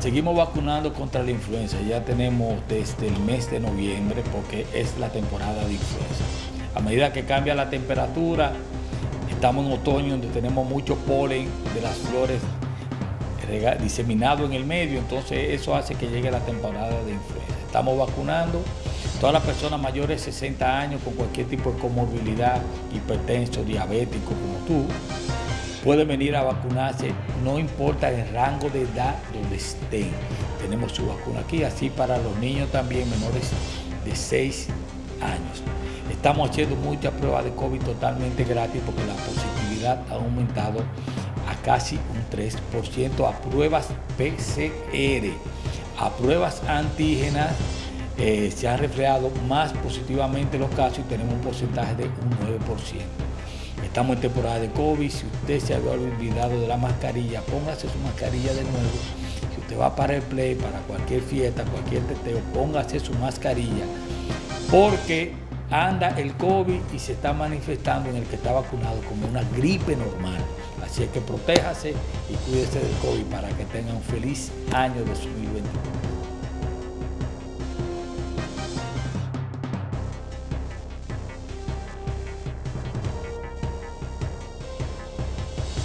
Seguimos vacunando contra la influenza, ya tenemos desde el mes de noviembre porque es la temporada de influenza. A medida que cambia la temperatura, estamos en otoño donde tenemos mucho polen de las flores diseminado en el medio, entonces eso hace que llegue la temporada de influenza. Estamos vacunando todas las personas mayores de 60 años con cualquier tipo de comorbilidad, hipertenso, diabético como tú, pueden venir a vacunarse, no importa el rango de edad donde estén. Tenemos su vacuna aquí, así para los niños también menores de 6 años. Estamos haciendo muchas pruebas de COVID totalmente gratis porque la positividad ha aumentado a casi un 3% a pruebas PCR. A pruebas antígenas eh, se han reflejado más positivamente los casos y tenemos un porcentaje de un 9%. Estamos en temporada de COVID, si usted se había olvidado de la mascarilla, póngase su mascarilla de nuevo. Si usted va para el play, para cualquier fiesta, cualquier teteo, póngase su mascarilla. Porque anda el COVID y se está manifestando en el que está vacunado como una gripe normal. Así es que protéjase y cuídese del COVID para que tenga un feliz año 2021.